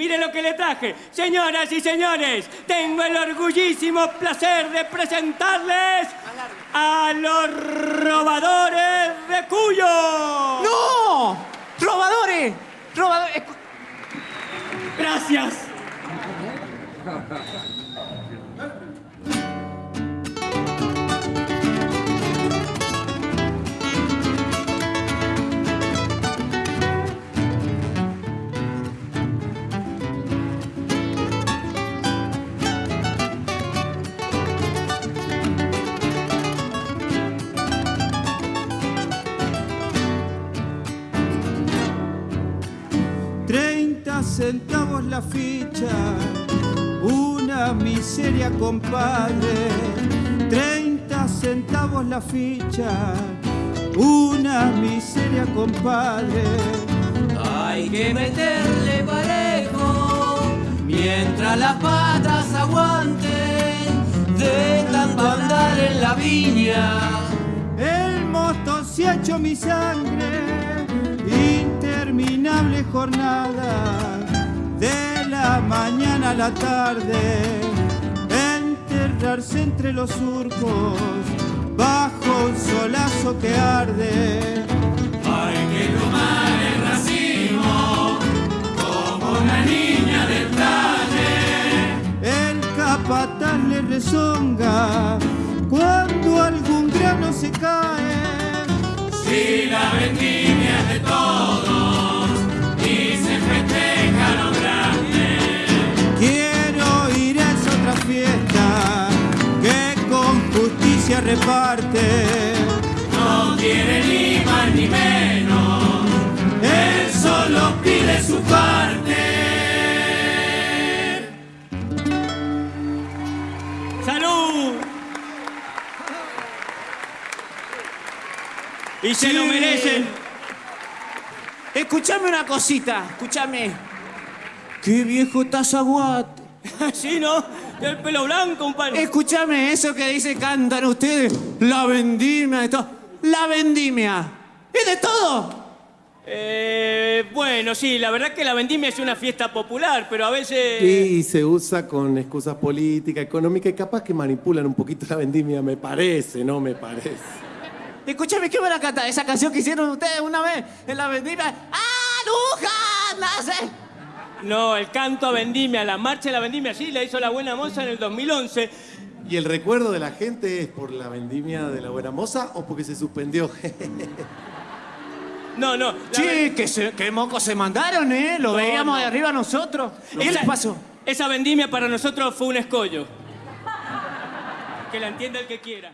Mire lo que le traje. Señoras y señores, tengo el orgullísimo placer de presentarles a los robadores de Cuyo. ¡No! ¡Robadores! ¡Robadores! Gracias. Treinta centavos la ficha, una miseria compadre. Treinta centavos la ficha, una miseria compadre. Hay que meterle parejo mientras las patas aguanten de tanto andar en la viña. El mosto se ha hecho mi sangre, jornada, de la mañana a la tarde, enterrarse entre los surcos, bajo un solazo que arde. Hay que tomar el racimo como una niña del talle. El capataz le rezonga cuando algún grano se cae. Si la vendimia es de todos No quiere ni más ni menos, él solo pide su parte. ¡Salud! Y se lo merecen. Escuchame una cosita, escúchame. Qué viejo tazaguate. ¿Sí, no? El pelo blanco, un par. Escúchame eso que dice, cantan ustedes. La vendimia de todo. La vendimia. ¿Es de todo? Eh, bueno, sí, la verdad que la vendimia es una fiesta popular, pero a veces... Y se usa con excusas políticas, económicas y capaz que manipulan un poquito la vendimia, me parece, no me parece. Escúchame, ¿qué van a cantar? Esa canción que hicieron ustedes una vez en la vendimia. ¡Aruja! Nace. No, el canto a vendimia, la marcha de la vendimia, sí, la hizo la buena moza en el 2011. ¿Y el recuerdo de la gente es por la vendimia de la buena moza o porque se suspendió? No, no. Sí, que, se, que mocos se mandaron, ¿eh? Lo No, veíamos de no. arriba nosotros. ¿Qué esa, les pasó? Esa vendimia para nosotros fue un escollo. Que la entienda el que quiera.